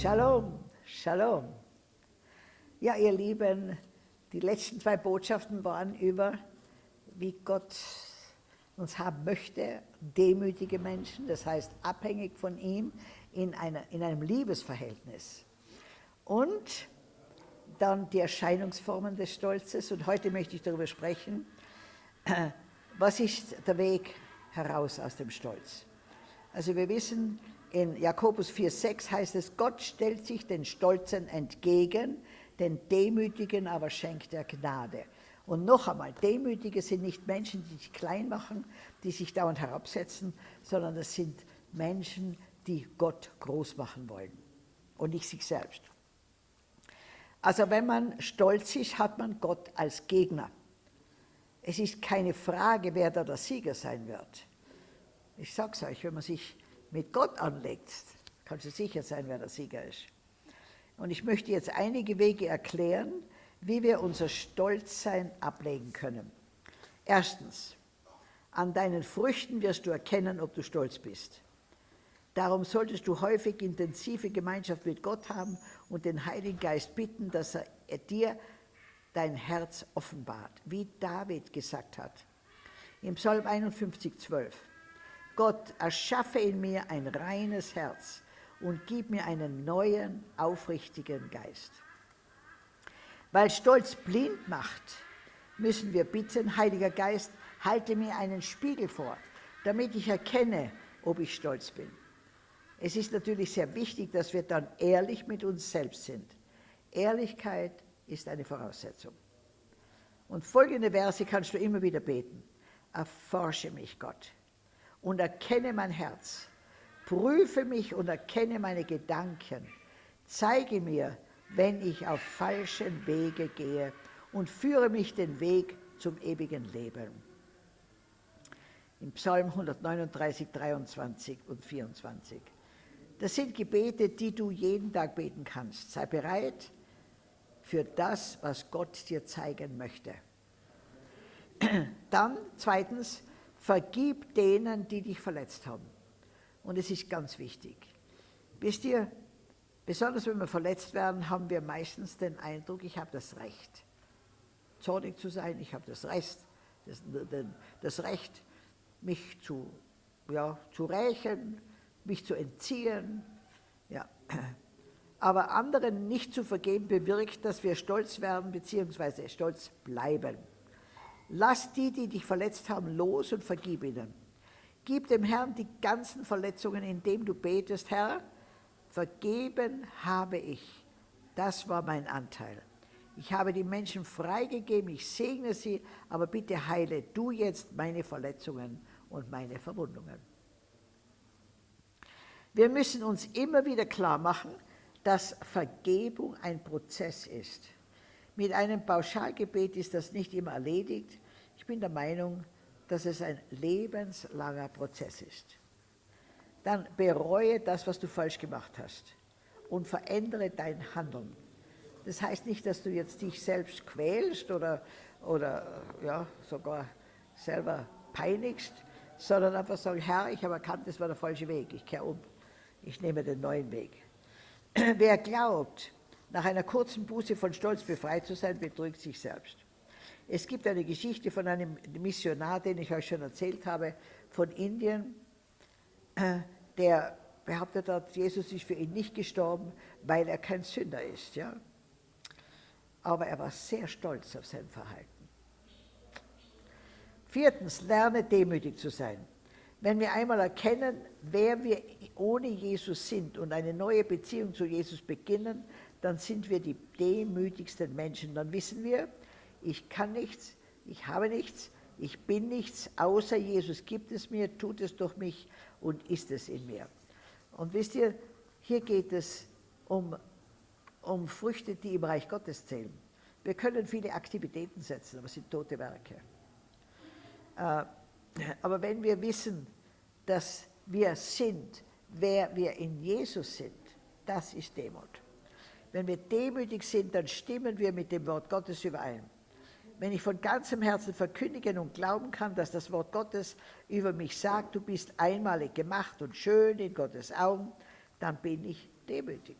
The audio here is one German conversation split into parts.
Shalom, Shalom. Ja, ihr Lieben, die letzten zwei Botschaften waren über, wie Gott uns haben möchte, demütige Menschen, das heißt abhängig von ihm in, einer, in einem Liebesverhältnis. Und dann die Erscheinungsformen des Stolzes. Und heute möchte ich darüber sprechen, was ist der Weg heraus aus dem Stolz. Also wir wissen, in Jakobus 4,6 heißt es, Gott stellt sich den Stolzen entgegen, den Demütigen aber schenkt er Gnade. Und noch einmal, Demütige sind nicht Menschen, die sich klein machen, die sich dauernd herabsetzen, sondern es sind Menschen, die Gott groß machen wollen und nicht sich selbst. Also wenn man stolz ist, hat man Gott als Gegner. Es ist keine Frage, wer da der Sieger sein wird. Ich sage es euch, wenn man sich mit Gott anlegt, kannst du sicher sein, wer der Sieger ist. Und ich möchte jetzt einige Wege erklären, wie wir unser Stolzsein ablegen können. Erstens, an deinen Früchten wirst du erkennen, ob du stolz bist. Darum solltest du häufig intensive Gemeinschaft mit Gott haben und den Heiligen Geist bitten, dass er dir dein Herz offenbart, wie David gesagt hat. Im Psalm 51, 12. Gott, erschaffe in mir ein reines Herz und gib mir einen neuen, aufrichtigen Geist. Weil Stolz blind macht, müssen wir bitten, Heiliger Geist, halte mir einen Spiegel vor, damit ich erkenne, ob ich stolz bin. Es ist natürlich sehr wichtig, dass wir dann ehrlich mit uns selbst sind. Ehrlichkeit ist eine Voraussetzung. Und folgende Verse kannst du immer wieder beten. Erforsche mich, Gott und erkenne mein Herz. Prüfe mich und erkenne meine Gedanken. Zeige mir, wenn ich auf falschen Wege gehe und führe mich den Weg zum ewigen Leben. Im Psalm 139, 23 und 24. Das sind Gebete, die du jeden Tag beten kannst. Sei bereit für das, was Gott dir zeigen möchte. Dann zweitens, vergib denen, die dich verletzt haben. Und es ist ganz wichtig. Wisst ihr, besonders wenn wir verletzt werden, haben wir meistens den Eindruck, ich habe das Recht, zornig zu sein, ich habe das Recht, das, das Recht, mich zu, ja, zu rächen, mich zu entziehen. Ja. Aber anderen nicht zu vergeben bewirkt, dass wir stolz werden bzw. stolz bleiben. Lass die, die dich verletzt haben, los und vergib ihnen. Gib dem Herrn die ganzen Verletzungen, indem du betest, Herr, vergeben habe ich. Das war mein Anteil. Ich habe die Menschen freigegeben, ich segne sie, aber bitte heile du jetzt meine Verletzungen und meine Verwundungen. Wir müssen uns immer wieder klar machen, dass Vergebung ein Prozess ist. Mit einem Pauschalgebet ist das nicht immer erledigt. Ich bin der Meinung, dass es ein lebenslanger Prozess ist. Dann bereue das, was du falsch gemacht hast und verändere dein Handeln. Das heißt nicht, dass du jetzt dich selbst quälst oder, oder ja, sogar selber peinigst, sondern einfach sagen, Herr, ich habe erkannt, das war der falsche Weg, ich kehre um, ich nehme den neuen Weg. Wer glaubt, nach einer kurzen Buße von Stolz befreit zu sein, betrügt sich selbst. Es gibt eine Geschichte von einem Missionar, den ich euch schon erzählt habe, von Indien, äh, der behauptet hat, Jesus ist für ihn nicht gestorben, weil er kein Sünder ist. Ja? Aber er war sehr stolz auf sein Verhalten. Viertens, lerne demütig zu sein. Wenn wir einmal erkennen, wer wir ohne Jesus sind und eine neue Beziehung zu Jesus beginnen, dann sind wir die demütigsten Menschen. Dann wissen wir, ich kann nichts, ich habe nichts, ich bin nichts, außer Jesus gibt es mir, tut es durch mich und ist es in mir. Und wisst ihr, hier geht es um, um Früchte, die im Reich Gottes zählen. Wir können viele Aktivitäten setzen, aber es sind tote Werke. Äh, aber wenn wir wissen, dass wir sind, wer wir in Jesus sind, das ist Demut. Wenn wir demütig sind, dann stimmen wir mit dem Wort Gottes überein. Wenn ich von ganzem Herzen verkündigen und glauben kann, dass das Wort Gottes über mich sagt, du bist einmalig gemacht und schön in Gottes Augen, dann bin ich demütig.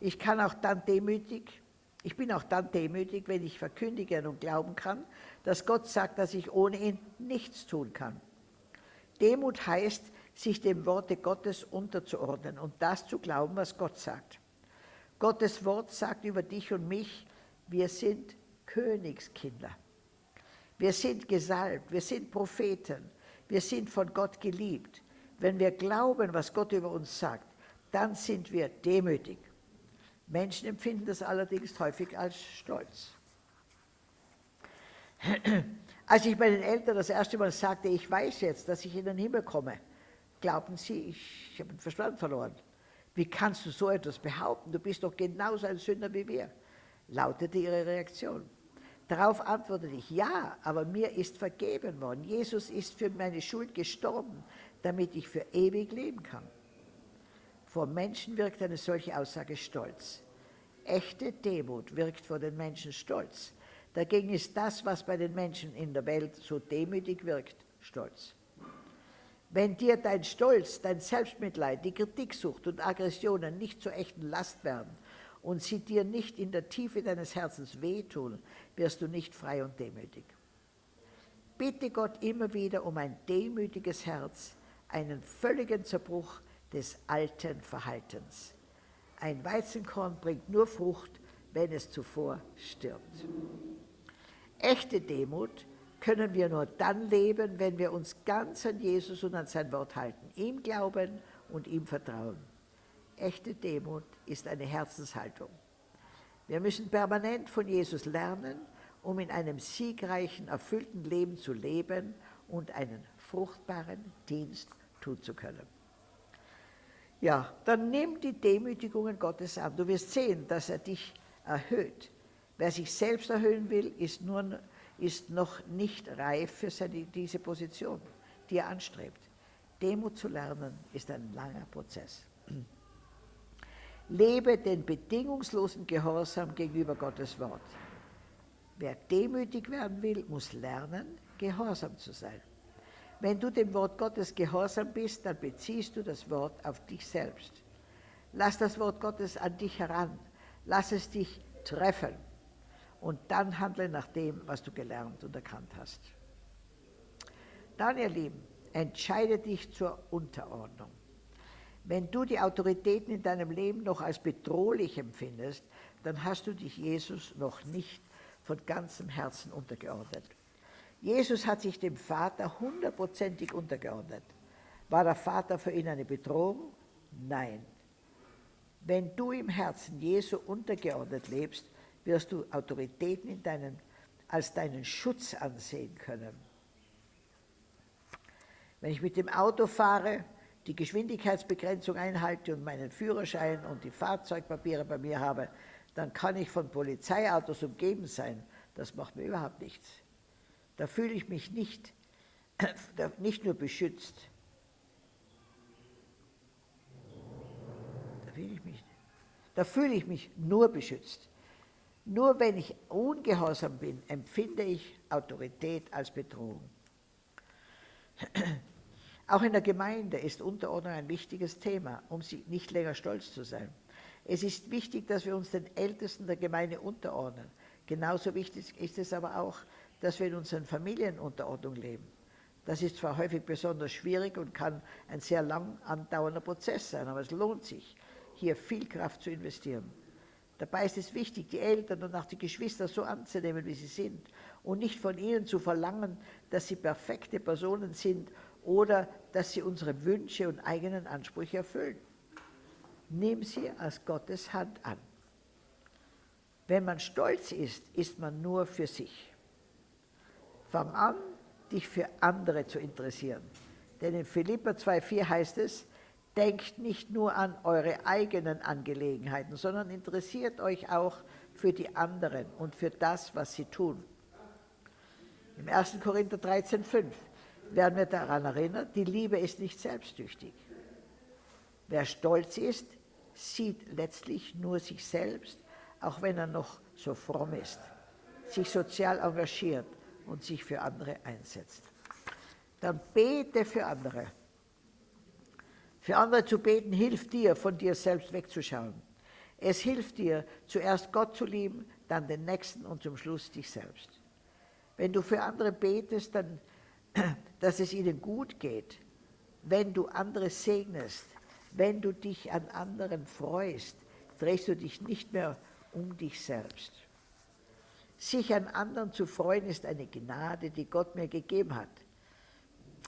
Ich kann auch dann demütig, ich bin auch dann demütig, wenn ich verkündigen und glauben kann, dass Gott sagt, dass ich ohne ihn nichts tun kann. Demut heißt, sich dem Worte Gottes unterzuordnen und das zu glauben, was Gott sagt. Gottes Wort sagt über dich und mich, wir sind Königskinder. Wir sind gesalbt, wir sind Propheten, wir sind von Gott geliebt. Wenn wir glauben, was Gott über uns sagt, dann sind wir demütig. Menschen empfinden das allerdings häufig als Stolz. Als ich meinen Eltern das erste Mal sagte, ich weiß jetzt, dass ich in den Himmel komme, glaubten sie, ich, habe den Verstand verloren. Wie kannst du so etwas behaupten? Du bist doch genauso ein Sünder wie wir, lautete ihre Reaktion. Darauf antwortete ich, ja, aber mir ist vergeben worden. Jesus ist für meine Schuld gestorben, damit ich für ewig leben kann. Vor Menschen wirkt eine solche Aussage stolz. Echte Demut wirkt vor den Menschen stolz. Dagegen ist das, was bei den Menschen in der Welt so demütig wirkt, stolz. Wenn dir dein Stolz, dein Selbstmitleid, die Kritiksucht und Aggressionen nicht zur echten Last werden und sie dir nicht in der Tiefe deines Herzens wehtun, wirst du nicht frei und demütig. Bitte Gott immer wieder um ein demütiges Herz, einen völligen Zerbruch des alten Verhaltens. Ein Weizenkorn bringt nur Frucht, wenn es zuvor stirbt. Echte Demut können wir nur dann leben, wenn wir uns ganz an Jesus und an sein Wort halten, ihm glauben und ihm vertrauen. Echte Demut ist eine Herzenshaltung. Wir müssen permanent von Jesus lernen, um in einem siegreichen, erfüllten Leben zu leben und einen fruchtbaren Dienst tun zu können. Ja, dann nimm die Demütigungen Gottes an. Du wirst sehen, dass er dich erhöht. Wer sich selbst erhöhen will, ist, nur, ist noch nicht reif für seine, diese Position, die er anstrebt. Demut zu lernen ist ein langer Prozess. Lebe den bedingungslosen Gehorsam gegenüber Gottes Wort. Wer demütig werden will, muss lernen, gehorsam zu sein. Wenn du dem Wort Gottes gehorsam bist, dann beziehst du das Wort auf dich selbst. Lass das Wort Gottes an dich heran. Lass es dich treffen. Und dann handle nach dem, was du gelernt und erkannt hast. Dann, ihr Lieben, entscheide dich zur Unterordnung. Wenn du die Autoritäten in deinem Leben noch als bedrohlich empfindest, dann hast du dich Jesus noch nicht von ganzem Herzen untergeordnet. Jesus hat sich dem Vater hundertprozentig untergeordnet. War der Vater für ihn eine Bedrohung? Nein. Wenn du im Herzen Jesu untergeordnet lebst, wirst du Autoritäten in deinen, als deinen Schutz ansehen können. Wenn ich mit dem Auto fahre, die Geschwindigkeitsbegrenzung einhalte und meinen Führerschein und die Fahrzeugpapiere bei mir habe, dann kann ich von Polizeiautos umgeben sein. Das macht mir überhaupt nichts. Da fühle ich mich nicht, nicht nur beschützt. Da fühle ich mich, da fühle ich mich nur beschützt. Nur wenn ich ungehorsam bin, empfinde ich Autorität als Bedrohung. Auch in der Gemeinde ist Unterordnung ein wichtiges Thema, um nicht länger stolz zu sein. Es ist wichtig, dass wir uns den Ältesten der Gemeinde unterordnen. Genauso wichtig ist es aber auch, dass wir in unseren Familien Unterordnung leben. Das ist zwar häufig besonders schwierig und kann ein sehr lang andauernder Prozess sein, aber es lohnt sich, hier viel Kraft zu investieren. Dabei ist es wichtig, die Eltern und auch die Geschwister so anzunehmen, wie sie sind und nicht von ihnen zu verlangen, dass sie perfekte Personen sind oder dass sie unsere Wünsche und eigenen Ansprüche erfüllen. Nimm sie als Gottes Hand an. Wenn man stolz ist, ist man nur für sich. Fang an, dich für andere zu interessieren. Denn in Philippa 2,4 heißt es, denkt nicht nur an eure eigenen Angelegenheiten, sondern interessiert euch auch für die anderen und für das, was sie tun. Im 1. Korinther 13,5 werden wir daran erinnert, die Liebe ist nicht selbstsüchtig. Wer stolz ist, sieht letztlich nur sich selbst, auch wenn er noch so fromm ist, sich sozial engagiert und sich für andere einsetzt. Dann bete für andere. Für andere zu beten hilft dir, von dir selbst wegzuschauen. Es hilft dir, zuerst Gott zu lieben, dann den Nächsten und zum Schluss dich selbst. Wenn du für andere betest, dann, dass es ihnen gut geht, wenn du andere segnest, wenn du dich an anderen freust, drehst du dich nicht mehr um dich selbst. Sich an anderen zu freuen ist eine Gnade, die Gott mir gegeben hat.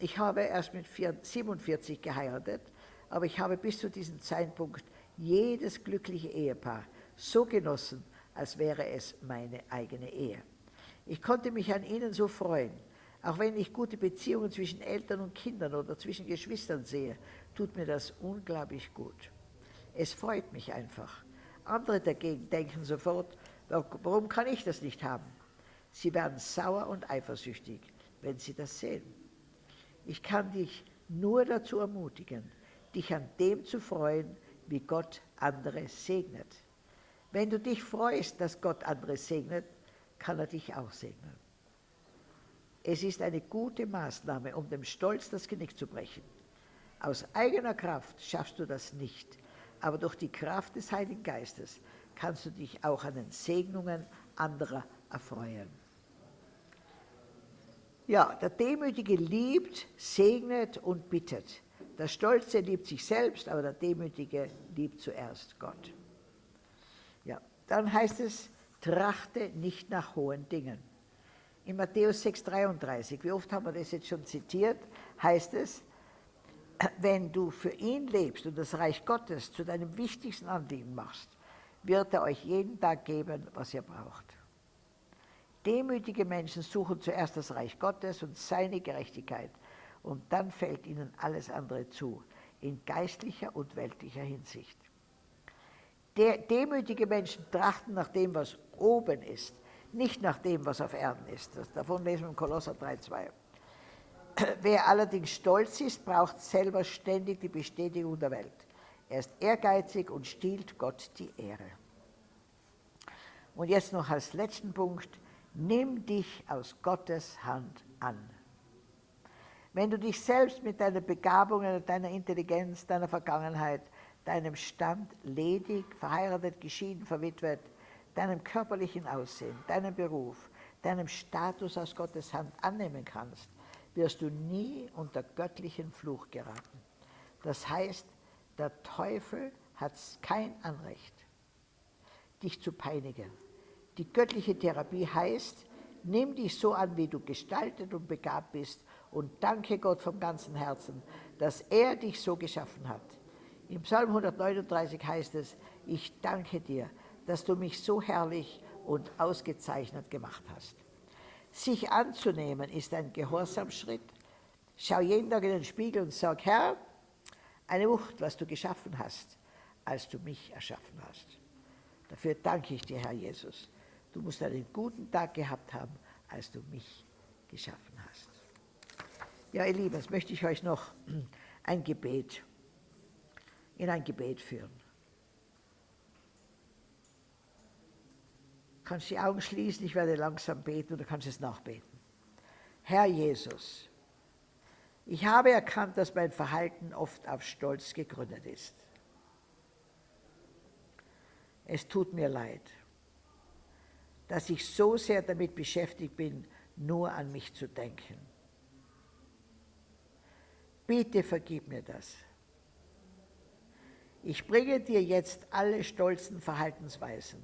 Ich habe erst mit 47 geheiratet, aber ich habe bis zu diesem Zeitpunkt jedes glückliche Ehepaar so genossen, als wäre es meine eigene Ehe. Ich konnte mich an ihnen so freuen. Auch wenn ich gute Beziehungen zwischen Eltern und Kindern oder zwischen Geschwistern sehe, tut mir das unglaublich gut. Es freut mich einfach. Andere dagegen denken sofort, warum kann ich das nicht haben? Sie werden sauer und eifersüchtig, wenn sie das sehen. Ich kann dich nur dazu ermutigen, dich an dem zu freuen, wie Gott andere segnet. Wenn du dich freust, dass Gott andere segnet, kann er dich auch segnen. Es ist eine gute Maßnahme, um dem Stolz das Genick zu brechen. Aus eigener Kraft schaffst du das nicht, aber durch die Kraft des Heiligen Geistes kannst du dich auch an den Segnungen anderer erfreuen. Ja, der Demütige liebt, segnet und bittet. Der Stolze liebt sich selbst, aber der Demütige liebt zuerst Gott. Ja, dann heißt es, trachte nicht nach hohen Dingen. In Matthäus 6,33, wie oft haben wir das jetzt schon zitiert, heißt es, wenn du für ihn lebst und das Reich Gottes zu deinem wichtigsten Anliegen machst, wird er euch jeden Tag geben, was ihr braucht. Demütige Menschen suchen zuerst das Reich Gottes und seine Gerechtigkeit und dann fällt ihnen alles andere zu, in geistlicher und weltlicher Hinsicht. Der, demütige Menschen trachten nach dem, was oben ist, nicht nach dem, was auf Erden ist. Das, davon lesen wir im Kolosser 3,2. Wer allerdings stolz ist, braucht selber ständig die Bestätigung der Welt. Er ist ehrgeizig und stiehlt Gott die Ehre. Und jetzt noch als letzten Punkt, nimm dich aus Gottes Hand an. Wenn du dich selbst mit deinen Begabungen, deiner Intelligenz, deiner Vergangenheit, deinem Stand ledig, verheiratet, geschieden, verwitwet, deinem körperlichen Aussehen, deinem Beruf, deinem Status aus Gottes Hand annehmen kannst, wirst du nie unter göttlichen Fluch geraten. Das heißt, der Teufel hat kein Anrecht, dich zu peinigen. Die göttliche Therapie heißt, nimm dich so an, wie du gestaltet und begabt bist und danke Gott vom ganzen Herzen, dass er dich so geschaffen hat. Im Psalm 139 heißt es, ich danke dir, dass du mich so herrlich und ausgezeichnet gemacht hast. Sich anzunehmen ist ein Gehorsamschritt. Schau jeden Tag in den Spiegel und sag, Herr, eine Wucht, was du geschaffen hast, als du mich erschaffen hast. Dafür danke ich dir, Herr Jesus. Du musst einen guten Tag gehabt haben, als du mich geschaffen hast. Ja, ihr Lieben, jetzt möchte ich euch noch ein Gebet, in ein Gebet führen. kannst die Augen schließen, ich werde langsam beten und du kannst es nachbeten. Herr Jesus, ich habe erkannt, dass mein Verhalten oft auf Stolz gegründet ist. Es tut mir leid, dass ich so sehr damit beschäftigt bin, nur an mich zu denken. Bitte vergib mir das. Ich bringe dir jetzt alle stolzen Verhaltensweisen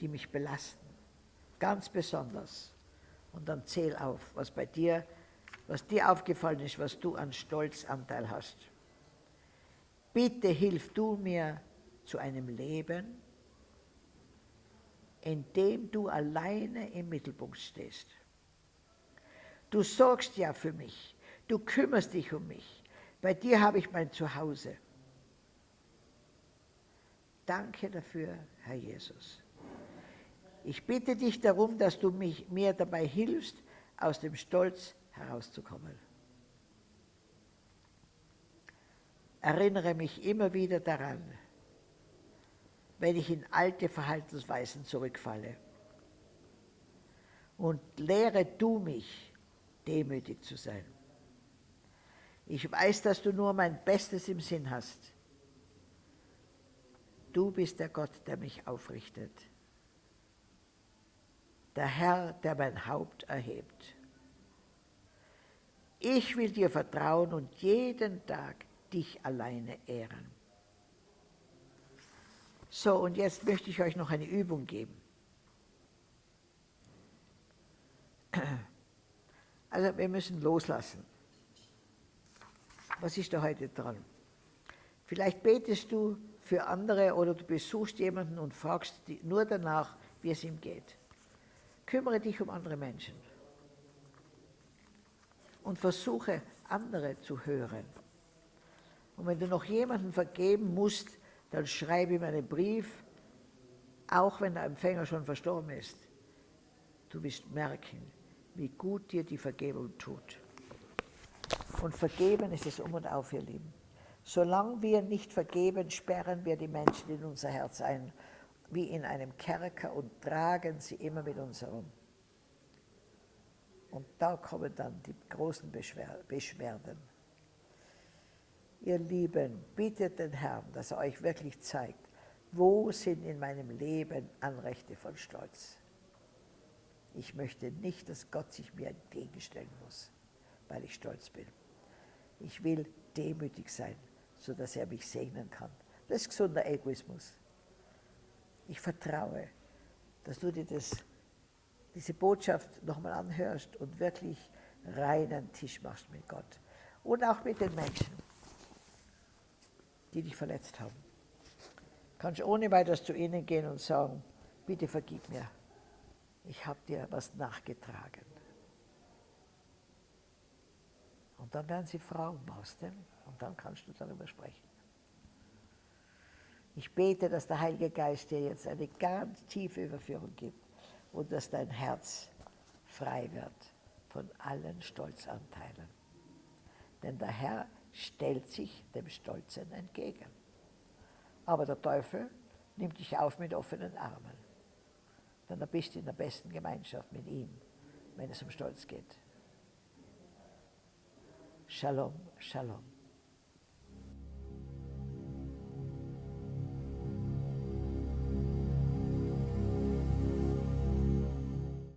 die mich belasten. Ganz besonders. Und dann zähl auf, was bei dir, was dir aufgefallen ist, was du an Stolzanteil hast. Bitte hilf du mir zu einem Leben, in dem du alleine im Mittelpunkt stehst. Du sorgst ja für mich, du kümmerst dich um mich. Bei dir habe ich mein Zuhause. Danke dafür, Herr Jesus. Ich bitte dich darum, dass du mich, mir dabei hilfst, aus dem Stolz herauszukommen. Erinnere mich immer wieder daran, wenn ich in alte Verhaltensweisen zurückfalle. Und lehre du mich, demütig zu sein. Ich weiß, dass du nur mein Bestes im Sinn hast. Du bist der Gott, der mich aufrichtet. Der Herr, der mein Haupt erhebt. Ich will dir vertrauen und jeden Tag dich alleine ehren. So, und jetzt möchte ich euch noch eine Übung geben. Also wir müssen loslassen. Was ist da heute dran? Vielleicht betest du für andere oder du besuchst jemanden und fragst nur danach, wie es ihm geht. Kümmere dich um andere Menschen und versuche, andere zu hören. Und wenn du noch jemanden vergeben musst, dann schreibe ihm einen Brief, auch wenn der Empfänger schon verstorben ist. Du wirst merken, wie gut dir die Vergebung tut. Und vergeben ist es um und auf, ihr Lieben. Solange wir nicht vergeben, sperren wir die Menschen in unser Herz ein, wie in einem Kerker und tragen sie immer mit uns herum. Und da kommen dann die großen Beschwerden. Ihr Lieben, bittet den Herrn, dass er euch wirklich zeigt, wo sind in meinem Leben Anrechte von Stolz. Ich möchte nicht, dass Gott sich mir entgegenstellen muss, weil ich stolz bin. Ich will demütig sein, sodass er mich segnen kann. Das ist gesunder Egoismus. Ich vertraue, dass du dir das, diese Botschaft nochmal anhörst und wirklich reinen Tisch machst mit Gott. Und auch mit den Menschen, die dich verletzt haben. Kannst ohne weiteres zu ihnen gehen und sagen, bitte vergib mir ich habe dir was nachgetragen. Und dann werden sie Frauen aus dem und dann kannst du darüber sprechen. Ich bete, dass der Heilige Geist dir jetzt eine ganz tiefe Überführung gibt und dass dein Herz frei wird von allen Stolzanteilen. Denn der Herr stellt sich dem Stolzen entgegen. Aber der Teufel nimmt dich auf mit offenen Armen dann bist du in der besten Gemeinschaft mit ihm, wenn es um Stolz geht. Shalom, Shalom.